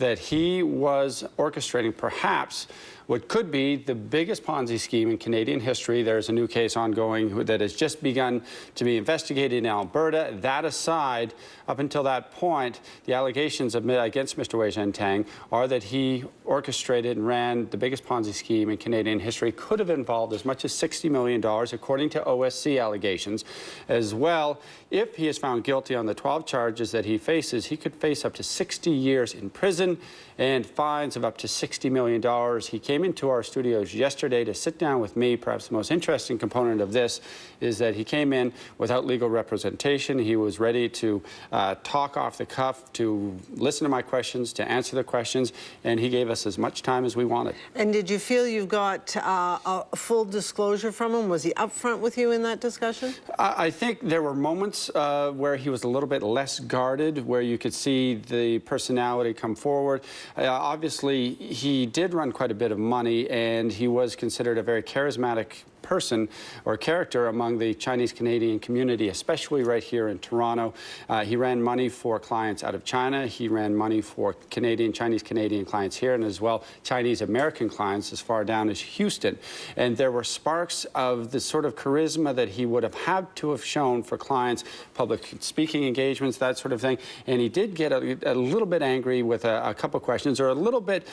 that he was orchestrating perhaps what could be the biggest Ponzi scheme in Canadian history. There's a new case ongoing that has just begun to be investigated in Alberta. That aside, up until that point, the allegations against Mr. Wei Zhentang are that he orchestrated and ran the biggest Ponzi scheme in Canadian history, could have involved as much as $60 million, according to OSC allegations. As well, if he is found guilty on the 12 charges that he faces, he could face up to 60 years in prison and fines of up to $60 million. He came into our studios yesterday to sit down with me. Perhaps the most interesting component of this is that he came in without legal representation. He was ready to uh, talk off the cuff, to listen to my questions, to answer the questions, and he gave us as much time as we wanted. And did you feel you got uh, a full disclosure from him? Was he upfront with you in that discussion? I, I think there were moments uh, where he was a little bit less guarded, where you could see the personality come forward. Uh, obviously, he did run quite a bit of money, and he was considered a very charismatic person or character among the Chinese Canadian community, especially right here in Toronto. Uh, he ran money for clients out of China. He ran money for Canadian, Chinese Canadian clients here, and as well Chinese American clients as far down as Houston. And there were sparks of the sort of charisma that he would have had to have shown for clients, public speaking engagements, that sort of thing. And he did get a, a little bit angry with a, a couple questions or a little bit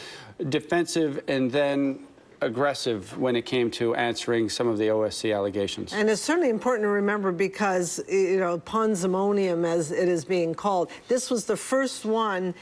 defensive and then aggressive when it came to answering some of the OSC allegations. And it's certainly important to remember because, you know, ponzimonium, as it is being called, this was the first one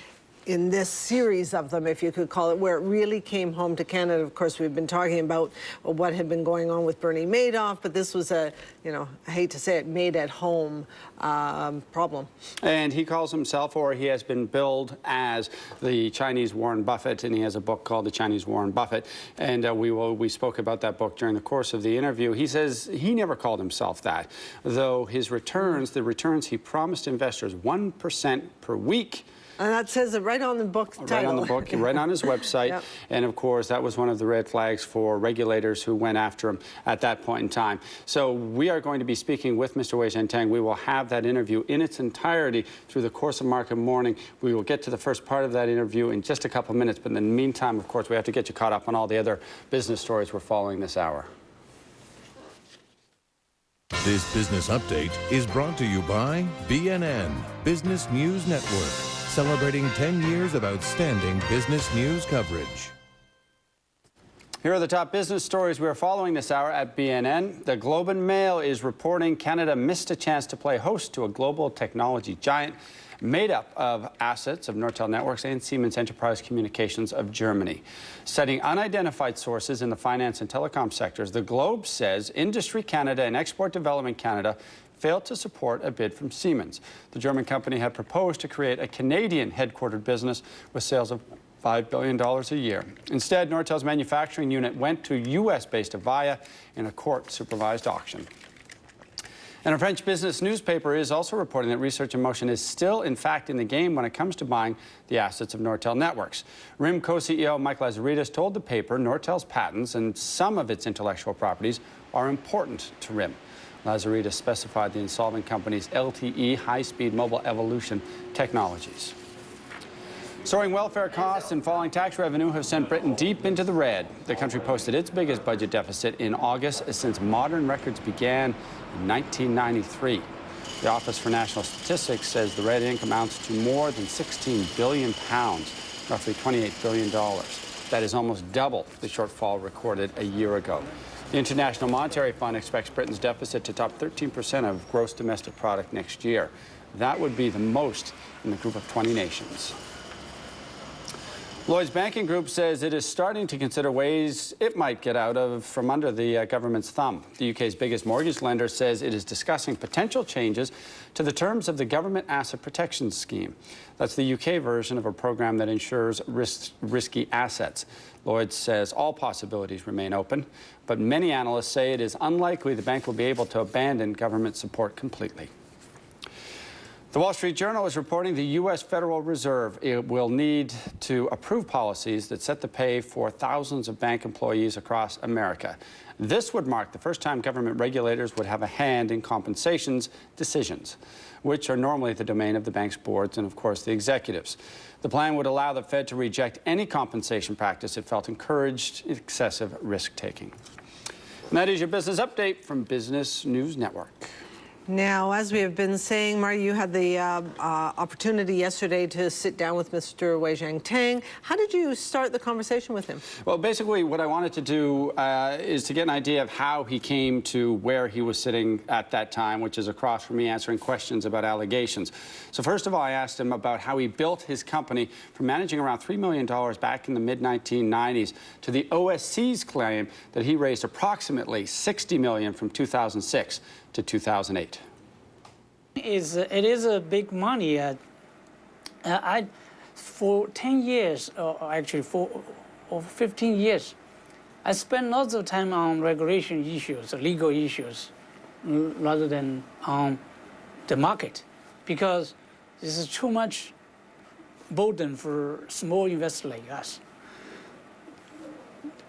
in this series of them, if you could call it, where it really came home to Canada. Of course, we've been talking about what had been going on with Bernie Madoff, but this was a, you know, I hate to say it, made at home um, problem. And he calls himself, or he has been billed as the Chinese Warren Buffett, and he has a book called The Chinese Warren Buffett. And uh, we will, we spoke about that book during the course of the interview. He says he never called himself that, though his returns, the returns he promised investors, 1% per week, and that says it right on the book title. Right on the book, right on his website. Yep. And of course, that was one of the red flags for regulators who went after him at that point in time. So we are going to be speaking with Mr. Wei Zhentang. We will have that interview in its entirety through the course of market morning. We will get to the first part of that interview in just a couple of minutes. But in the meantime, of course, we have to get you caught up on all the other business stories we're following this hour. This business update is brought to you by BNN, Business News Network celebrating 10 years of outstanding business news coverage. Here are the top business stories we are following this hour at BNN. The Globe and Mail is reporting Canada missed a chance to play host to a global technology giant made up of assets of Nortel Networks and Siemens Enterprise Communications of Germany. Citing unidentified sources in the finance and telecom sectors, the Globe says Industry Canada and Export Development Canada failed to support a bid from Siemens. The German company had proposed to create a Canadian headquartered business with sales of $5 billion a year. Instead, Nortel's manufacturing unit went to U.S.-based Avaya in a court-supervised auction. And a French business newspaper is also reporting that Research in Motion is still, in fact, in the game when it comes to buying the assets of Nortel Networks. RIM co-CEO Mike Lazaridis told the paper Nortel's patents and some of its intellectual properties are important to RIM. Lazaridis specified the insolvent company's LTE high-speed mobile evolution technologies. Soaring welfare costs and falling tax revenue have sent Britain deep into the red. The country posted its biggest budget deficit in August since modern records began in 1993. The Office for National Statistics says the red ink amounts to more than 16 billion pounds, roughly $28 billion. That is almost double the shortfall recorded a year ago. The International Monetary Fund expects Britain's deficit to top 13% of gross domestic product next year. That would be the most in the group of 20 nations. Lloyd's Banking Group says it is starting to consider ways it might get out of from under the uh, government's thumb. The UK's biggest mortgage lender says it is discussing potential changes to the terms of the Government Asset Protection Scheme. That's the UK version of a program that insures risk, risky assets. Lloyd's says all possibilities remain open, but many analysts say it is unlikely the bank will be able to abandon government support completely. The Wall Street Journal is reporting the U.S. Federal Reserve will need to approve policies that set the pay for thousands of bank employees across America. This would mark the first time government regulators would have a hand in compensations decisions, which are normally the domain of the bank's boards and, of course, the executives. The plan would allow the Fed to reject any compensation practice it felt encouraged excessive risk taking. That is your business update from Business News Network. Now, as we have been saying, Marty, you had the uh, uh, opportunity yesterday to sit down with Mr. Wei Tang. How did you start the conversation with him? Well, basically, what I wanted to do uh, is to get an idea of how he came to where he was sitting at that time, which is across from me answering questions about allegations. So, first of all, I asked him about how he built his company from managing around $3 million back in the mid 1990s to the OSC's claim that he raised approximately 60 million from 2006 to 2008. Is it is a big money. Uh, uh, I, for 10 years, or actually for or 15 years, I spent lots of time on regulation issues, legal issues, rather than on the market, because this is too much burden for small investors like us.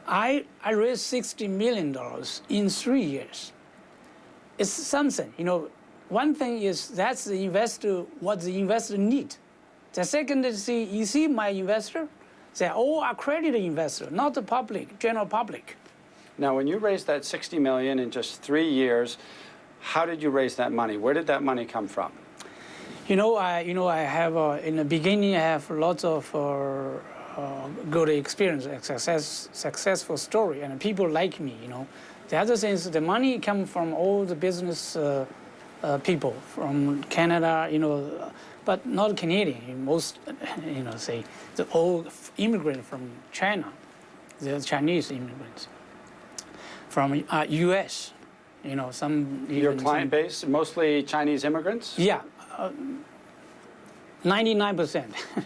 I, I raised $60 million in three years it's something. You know, one thing is that's the investor, what the investor need. The second is see, you see my investor, they're all accredited investor, not the public, general public. Now, when you raised that 60 million in just three years, how did you raise that money? Where did that money come from? You know, I, you know, I have uh, in the beginning I have lots of uh, uh, good experience, success, successful story, and people like me. You know, the other thing is the money comes from all the business uh, uh, people from Canada, you know, but not Canadian. Most, you know, say the old immigrant from China, the Chinese immigrants from uh, U.S. You know, some your client some, base mostly Chinese immigrants. Yeah, uh, ninety-nine percent.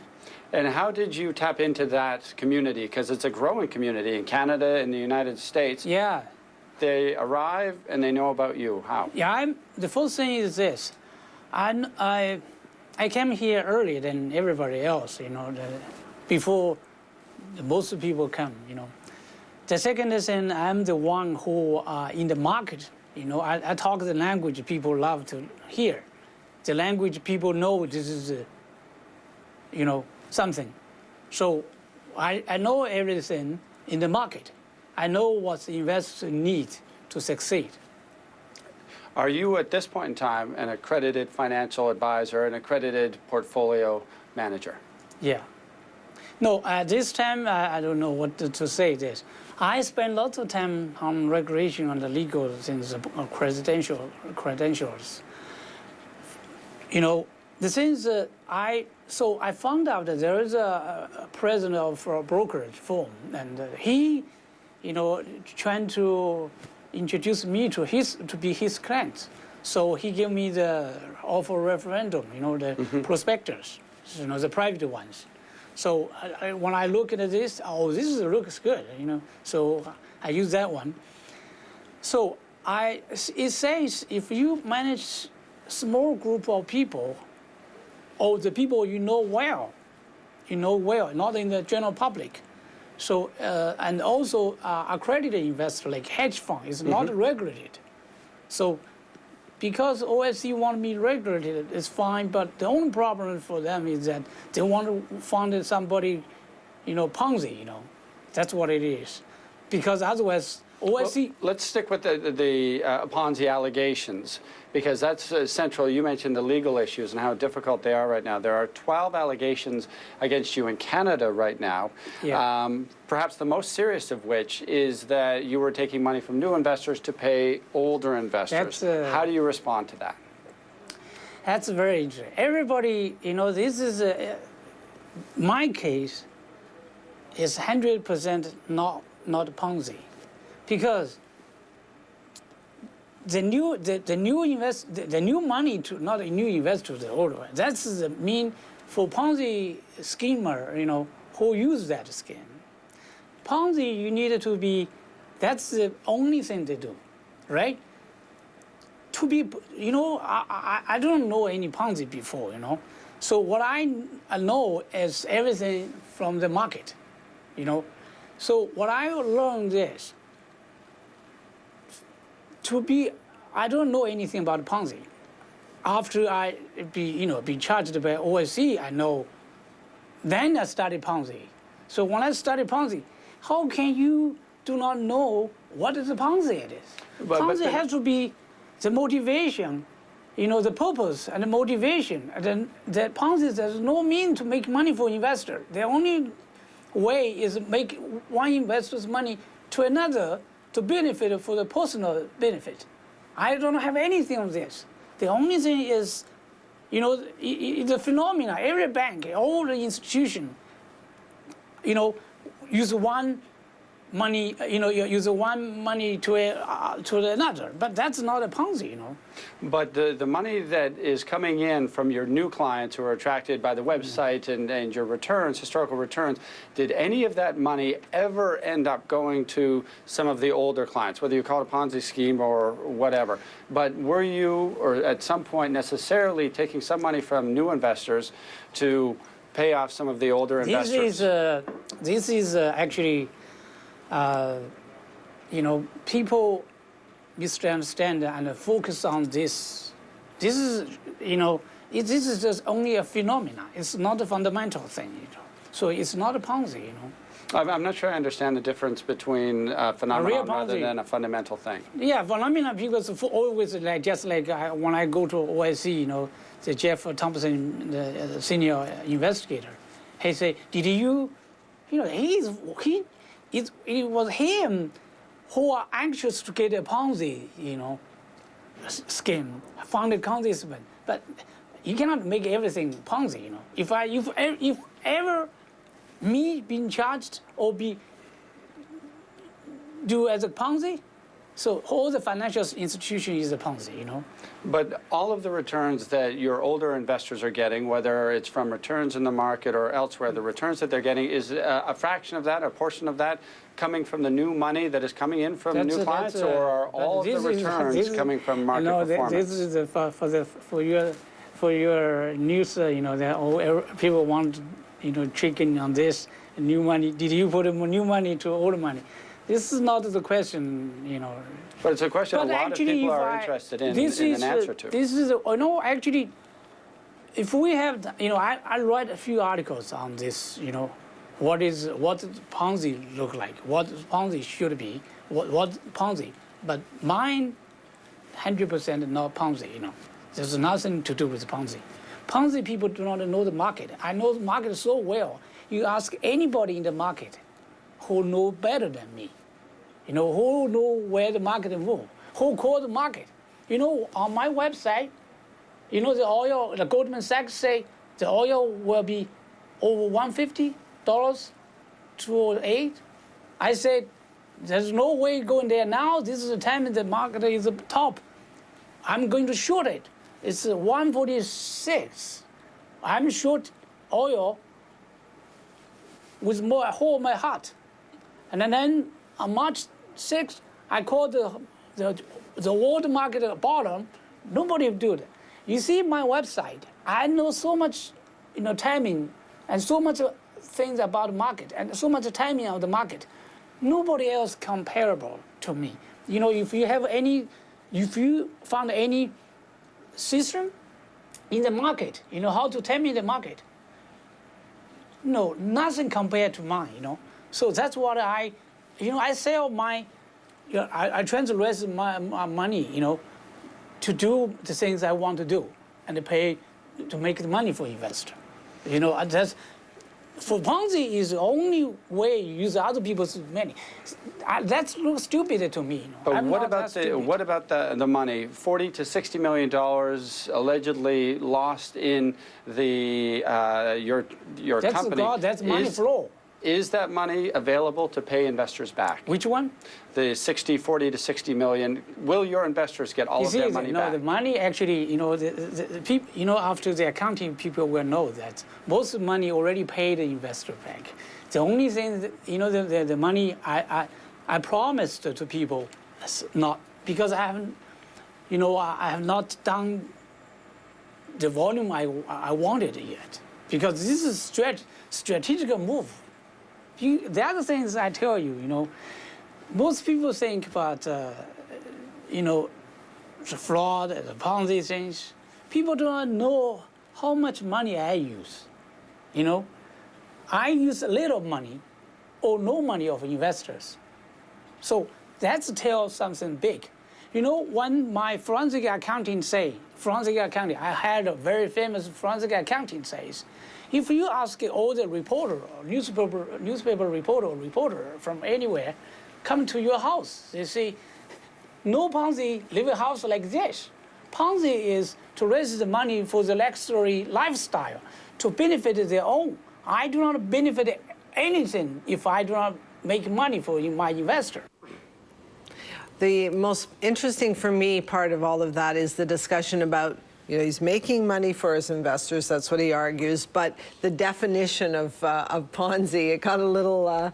And how did you tap into that community? Because it's a growing community in Canada and the United States. Yeah they arrive and they know about you? How? Yeah, I'm, the first thing is this. I, I, I came here earlier than everybody else, you know, the, before most people come, you know. The second is I'm the one who uh, in the market, you know, I, I talk the language people love to hear. The language people know this is, uh, you know, something. So I, I know everything in the market. I know what the investors need to succeed. Are you at this point in time an accredited financial advisor, an accredited portfolio manager? Yeah. No, at this time, I, I don't know what to, say this. I spend lots of time on regulation on the legal things, uh, credential, credentials. You know, the things that I, so I found out that there is a, a president of a brokerage firm, and uh, he you know, trying to introduce me to his to be his client. So he gave me the offer referendum, you know, the mm -hmm. prospectors, you know, the private ones. So I, I, when I look at this, oh, this is, looks good, you know. So I use that one. So I, it says if you manage small group of people, or the people you know well, you know well, not in the general public, so, uh, and also uh, accredited investor like hedge fund is not mm -hmm. regulated. So, because OSC want me regulated, it's fine, but the only problem for them is that they want to fund somebody, you know, Ponzi, you know. That's what it is. Because otherwise, OSC... Well, let's stick with the, the uh, Ponzi allegations because that's uh, central. You mentioned the legal issues and how difficult they are right now. There are 12 allegations against you in Canada right now. Yeah. Um, perhaps the most serious of which is that you were taking money from new investors to pay older investors. Uh, how do you respond to that? That's very interesting. Everybody, you know, this is a, my case is 100% not, not Ponzi because the new the, the new invest the, the, new money to not a new investor the old one that's the mean for Ponzi schemer you know who use that scheme. Ponzi you need to be that's the only thing they do, right? to be, you know, I, I, I don't know any Ponzi before, you know. So what I I know is everything from the market, you know. So what I learned is to be, I don't know anything about Ponzi. After I be, you know, be charged by OSC, I know. Then I studied Ponzi. So when I studied Ponzi, how can you do not know what is a Ponzi it is? But- but Ponzi the- has to be the motivation, you know, the purpose and the motivation. And then the Ponzi there's no mean to make money for investor. The only way is make one investor's money to another to benefit for the personal benefit. I don't have anything of this. The only thing is, you know, the phenomena. Every bank, all the institution, you know, use one money, you know, you use one money to a, uh, to another. But that's not a Ponzi, you know. But the, the money that is coming in from your new clients who are attracted by the website and, and your returns, historical returns, did any of that money ever end up going to some of the older clients, whether you call it a Ponzi scheme or whatever? But were you, or at some point necessarily, taking some money from new investors to pay off some of the older This investors? is uh, this is uh, actually, uh, you know, people misunderstand and focus on this. This is, you know, it, this is just only a phenomena. It's not a fundamental thing, you know. So it's not a Ponzi, you know. I'm, not sure I understand the difference between uh, a phenomenon rather Ponzi. than a fundamental thing. Yeah, phenomena because for always like just like I, when I go to OIC, you know, the Jeff Thompson, the, the senior investigator, he say, "Did you, you know, he's he, it, it was him who are anxious to get a Ponzi, you know, scheme, funded scheme, but you cannot make everything Ponzi, you know. If I if if ever me being charged or be do as a Ponzi, so all the financial institution is a Ponzi, you know. But all of the returns that your older investors are getting, whether it's from returns in the market or elsewhere, the returns that they're getting is a, a fraction of that, a portion of that coming from the new money that is coming in from new a- clients, a- or are all of the returns is- coming from market no, performance? This is the, for, for the for your for your news. Uh, you know, that all people want you know tricking on this new money. Did you put new money to old money? This is not the question. You know. but it's a question a But lot of people are I- interested in, this in is, an uh, answer to. This is, uh, no, actually, if we have, you know, I, I write a few articles on this, you know, what is, what Ponzi look like, what Ponzi should be, what, what Ponzi, but mine, 100% not Ponzi, you know. There's nothing to do with Ponzi. Ponzi people do not know the market. I know the market so well. You ask anybody in the market who know better than me. You know, who know where the market move? Who call the market? You know, on my website, you know, the oil, the Goldman Sachs say the oil will be over 150 dollars to eight. I said, there's no way going there now. This is the time the market is top. I'm going to short it. It's 146. I'm short oil with more whole my heart. And then on March 6th, I called the, the, the world market bottom. Nobody do it. You see my website. I know so much, you know, timing and so much things about market and so much timing of the market. Nobody else comparable to me. You know, if you have any, if you found any system in the market, you know how to timing the market. No, nothing compared to mine, you know. So that's what I, you know, I sell my, you know, I, I translate my, my money, you know, to do the things I want to do and to pay to make the money for investor. You know, that's for Ponzi is the only way you use other people's money. That looks stupid to me. You know. But I'm what about the stupid. what about the the money? Forty to sixty million dollars allegedly lost in the uh, your your That's company. God. That's money is, flow. Is that money available to pay investors back? Which one? The 60, 40 to 60 million. Will your investors get all of their the- money no, back? the money actually, you know, the, the, the people, you know, after the accounting people will know that most of the money already paid the investor back. The only thing, that, you know, the, the, the money I, I, I promised to people, is not because I haven't, you know, I, I have not done the volume I, I wanted yet because this is strat, strategic move. You, the other things I tell you, you know, most people think about, uh, you know, the fraud, and the Ponzi things. People do not know how much money I use. You know, I use a little money or no money of investors. So that's tell something big. You know, when my forensic accounting say, forensic accounting, I had a very famous forensic accounting says, if you ask all the reporter or newspaper, newspaper reporter or reporter from anywhere, come to your house, they say, no Ponzi live a house like this. Ponzi is to raise the money for the luxury lifestyle, to benefit their own. I do not benefit anything if I do not make money for my investor. The most interesting for me part of all of that is the discussion about, you know, he's making money for his investors, that's what he argues, but the definition of, uh, of Ponzi, it got a little uh,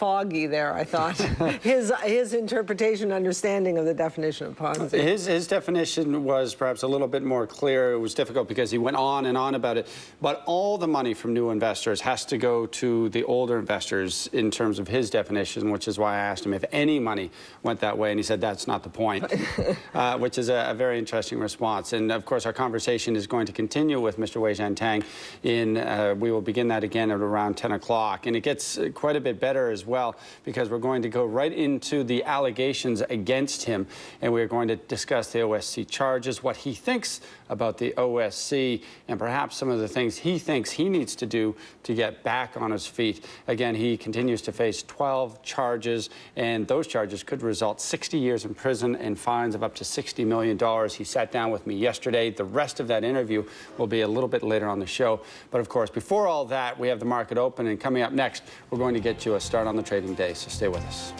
foggy there, I thought. his, his interpretation, understanding of the definition of Ponzi. His, his definition was perhaps a little bit more clear. It was difficult because he went on and on about it. But all the money from new investors has to go to the older investors in terms of his definition, which is why I asked him if any money went that way. And he said that's not the point, uh, which is a, a, very interesting response. And of course, our conversation is going to continue with Mr. Weizhen Tang. In, uh, we will begin that again at around 10 o'clock. And it gets quite a bit better as well because we're going to go right into the allegations against him and we're going to discuss the OSC charges, what he thinks about the OSC, and perhaps some of the things he thinks he needs to do to get back on his feet. Again, he continues to face 12 charges, and those charges could result 60 years in prison and fines of up to $60 million. He sat down with me yesterday. The rest of that interview will be a little bit later on the show. But of course, before all that, we have the market open, and coming up next, we're going to get you a start on the trading day, so stay with us.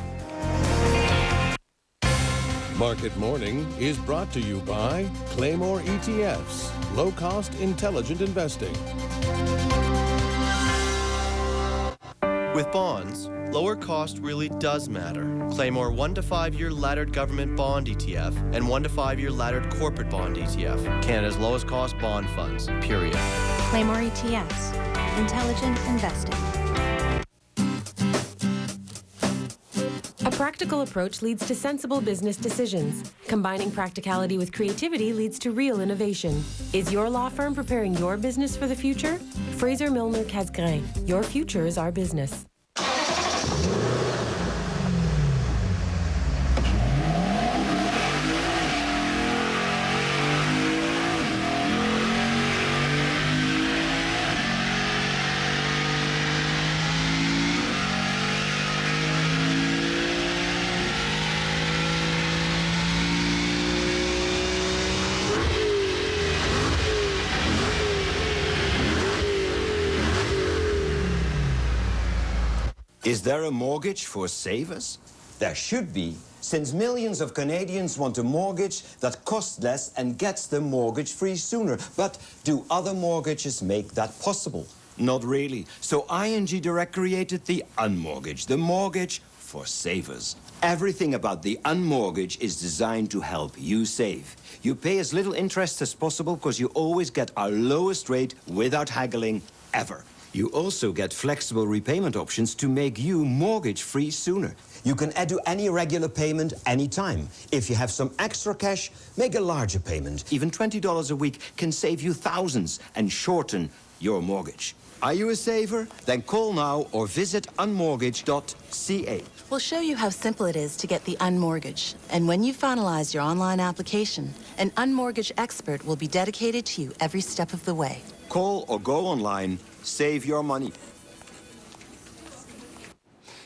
Market Morning is brought to you by Claymore ETFs, low cost, intelligent investing. With bonds, lower cost really does matter. Claymore 1 to 5 year laddered government bond ETF and 1 to 5 year laddered corporate bond ETF. Canada's lowest cost bond funds, period. Claymore ETFs, intelligent investing. Practical approach leads to sensible business decisions. Combining practicality with creativity leads to real innovation. Is your law firm preparing your business for the future? Fraser Milner Casgrain. Your future is our business. Is there a mortgage for savers? There should be, since millions of Canadians want a mortgage that costs less and gets them mortgage-free sooner. But do other mortgages make that possible? Not really. So ING Direct created the Unmortgage, the mortgage for savers. Everything about the Unmortgage is designed to help you save. You pay as little interest as possible because you always get our lowest rate without haggling ever. You also get flexible repayment options to make you mortgage-free sooner. You can add to any regular payment anytime. If you have some extra cash, make a larger payment. Even $20 a week can save you thousands and shorten your mortgage. Are you a saver? Then call now or visit unmortgage.ca. We'll show you how simple it is to get the Unmortgage. And when you finalize your online application, an Unmortgage expert will be dedicated to you every step of the way. Call or go online Save your money.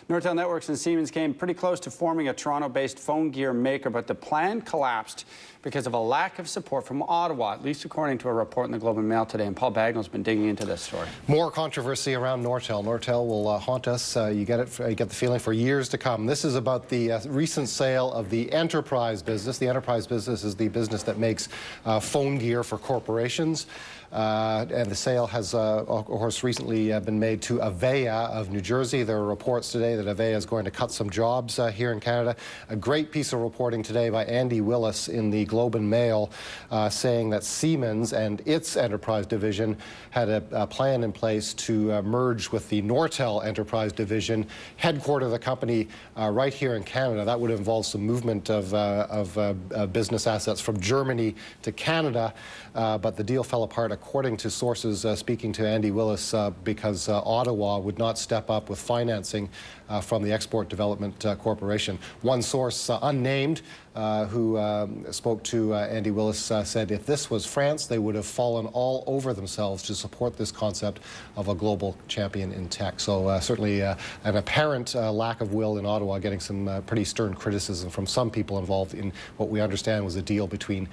Nortel Networks and Siemens came pretty close to forming a Toronto-based phone gear maker, but the plan collapsed because of a lack of support from Ottawa, at least according to a report in the Globe and Mail today. And Paul Bagnell's been digging into this story. More controversy around Nortel. Nortel will uh, haunt us. Uh, you get it. You get the feeling for years to come. This is about the uh, recent sale of the enterprise business. The enterprise business is the business that makes uh, phone gear for corporations. Uh, and the sale has, uh, of course, recently uh, been made to Avaya of New Jersey. There are reports today that Avaya is going to cut some jobs uh, here in Canada. A great piece of reporting today by Andy Willis in the Globe and Mail uh, saying that Siemens and its enterprise division had a, a plan in place to uh, merge with the Nortel enterprise division, headquarter of the company uh, right here in Canada. That would involve some movement of, uh, of uh, business assets from Germany to Canada, but the deal fell apart according to sources speaking to Andy Willis because Ottawa would not step up with financing uh, from the Export Development uh, Corporation. One source, uh, unnamed, uh, who um, spoke to uh, Andy Willis uh, said if this was France, they would have fallen all over themselves to support this concept of a global champion in tech. So certainly an apparent lack of will in Ottawa, getting some pretty stern criticism from some people involved in what we understand was a deal between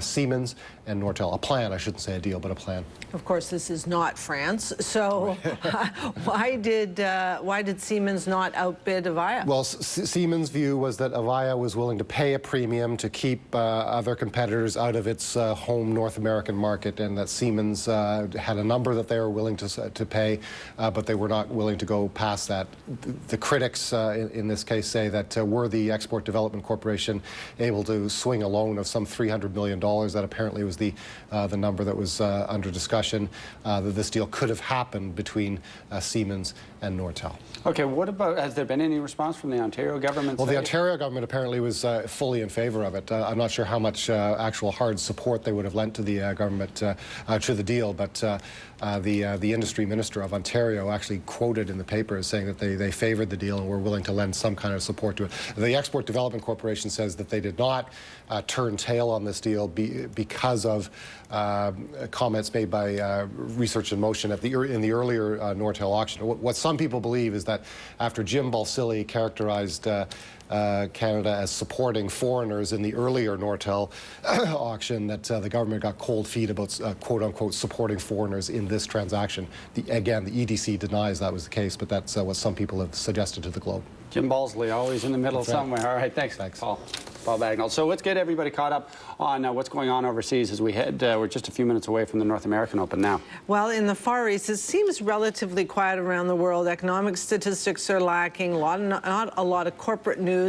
Siemens and Nortel. A plan, I shouldn't say a deal, but a plan. Of course, this is not France. So why did why did Siemens not outbid Avaya? Well, S Siemens' view was that Avaya was willing to pay a premium to keep uh, other competitors out of its uh, home North American market, and that Siemens uh, had a number that they were willing to, to pay, uh, but they were not willing to go past that. The critics uh, in, in, this case say that uh, were the Export Development Corporation able to swing a loan of some $300 million, that apparently was the, the number that was under discussion, that this deal could have happened between Siemens and Nortel. Okay, what about, has there been any response from the Ontario government? Well, the Ontario government apparently was uh, fully in favor of it. Uh, I'm not sure how much uh, actual hard support they would have lent to the uh, government uh, uh, to the deal, but the the industry minister of Ontario actually quoted in the paper as saying that they, they favored the deal and were willing to lend some kind of support to it. The Export Development Corporation says that they did not turn tail on this deal be, because of um, comments made by uh, Research in Motion the in the earlier uh, Nortel auction. What, what, some people believe is that after Jim Balsillie characterized uh, uh, Canada as supporting foreigners in the earlier Nortel auction that uh, the government got cold feet about uh, quote unquote supporting foreigners in this transaction. The, again, the EDC denies that was the case, but that's uh, what some people have suggested to the Globe. Jim Balsillie, always in the middle That's somewhere. Right. All right, thanks, thanks. Paul. Paul Bagnell. So let's get everybody caught up on uh, what's going on overseas as we head. Uh, we're just a few minutes away from the North American Open now. Well, in the Far East, it seems relatively quiet around the world. Economic statistics are lacking, a lot of, not a lot of corporate news,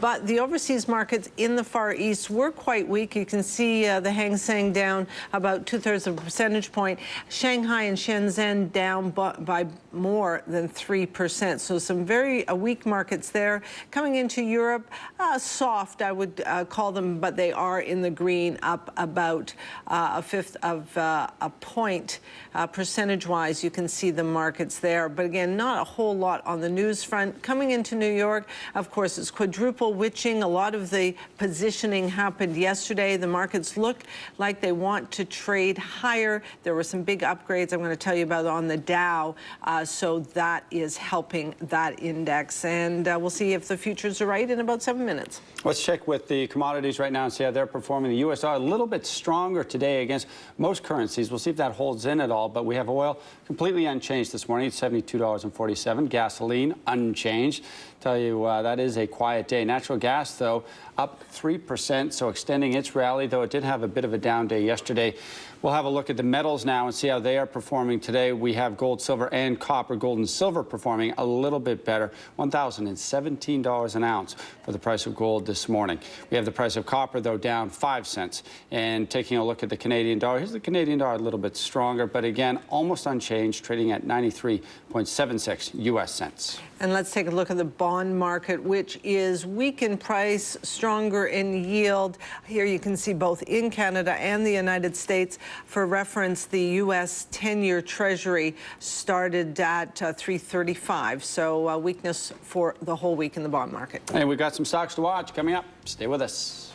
but the overseas markets in the Far East were quite weak. You can see uh, the Hang Seng down about two-thirds of a percentage point. Shanghai and Shenzhen down by more than 3%. So some very uh, weak markets there. Coming into Europe, uh, soft, I would uh, call them, but they are in the green, up about uh, a fifth of uh, a point uh, percentage-wise. You can see the markets there. But again, not a whole lot on the news front. Coming into New York, of course, it's quadruple witching. A lot of the positioning happened yesterday. The markets look like they want to trade higher. There were some big upgrades I'm going to tell you about on the Dow. Uh, so that is helping that index. And uh, we'll see if the futures are right in about seven minutes. Let's check with the commodities right now and see how they're performing. The U.S. are a little bit stronger today against most currencies. We'll see if that holds in at all. But we have oil completely unchanged this morning. It's $72.47. Gasoline unchanged. Tell you uh, that is a quiet day. Natural gas, though, up 3%, so extending its rally, though it did have a bit of a down day yesterday. We'll have a look at the metals now and see how they are performing today. We have gold, silver, and copper. Gold and silver performing a little bit better. $1,017 an ounce for the price of gold this morning. We have the price of copper, though, down 5 cents. And taking a look at the Canadian dollar, here's the Canadian dollar a little bit stronger, but again, almost unchanged, trading at 93.76 U.S. cents. And let's take a look at the bond market, which is weak in price, stronger in yield. Here you can see both in Canada and the United States. For reference, the U.S. 10-year Treasury started at uh, 335, so uh, weakness for the whole week in the bond market. And we've got some stocks to watch coming up. Stay with us.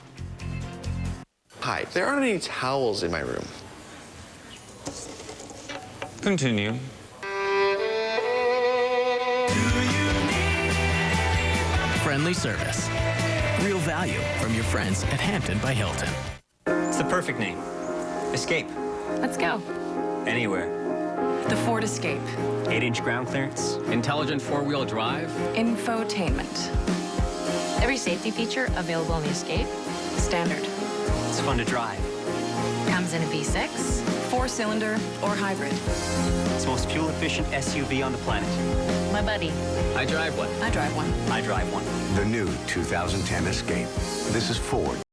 Hi, there aren't any towels in my room. Continue. Friendly service. Real value from your friends at Hampton by Hilton. It's the perfect name. Escape. Let's go. Anywhere. The Ford Escape. 8-inch ground clearance. Intelligent four-wheel drive. Infotainment. Every safety feature available in the Escape, standard. It's fun to drive. Comes in a V6, Four-cylinder or hybrid. It's the most fuel-efficient SUV on the planet. My buddy. I drive one. I drive one. I drive one. The new 2010 Escape. This is Ford.